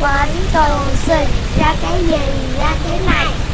quấn tù xì ra cái gì ra cái này.